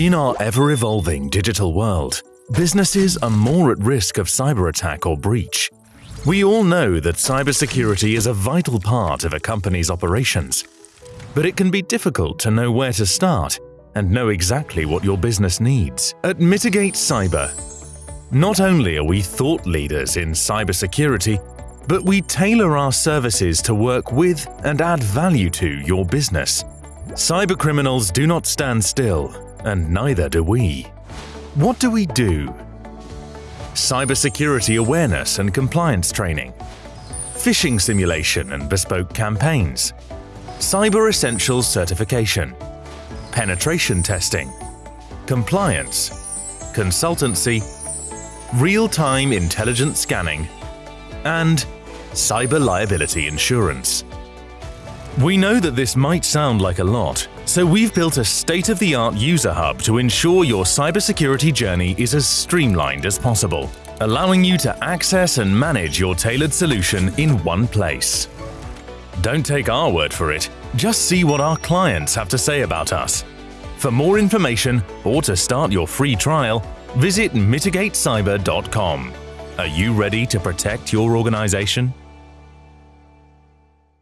In our ever-evolving digital world, businesses are more at risk of cyber attack or breach. We all know that cybersecurity is a vital part of a company's operations. But it can be difficult to know where to start and know exactly what your business needs. At Mitigate Cyber, not only are we thought leaders in cybersecurity, but we tailor our services to work with and add value to your business. Cybercriminals do not stand still, and neither do we. What do we do? Cybersecurity awareness and compliance training, phishing simulation and bespoke campaigns, Cyber Essentials certification, penetration testing, compliance, consultancy, real-time intelligent scanning, and cyber liability insurance. We know that this might sound like a lot, so we've built a state-of-the-art user hub to ensure your cybersecurity journey is as streamlined as possible, allowing you to access and manage your tailored solution in one place. Don't take our word for it, just see what our clients have to say about us. For more information or to start your free trial, visit mitigatecyber.com. Are you ready to protect your organization?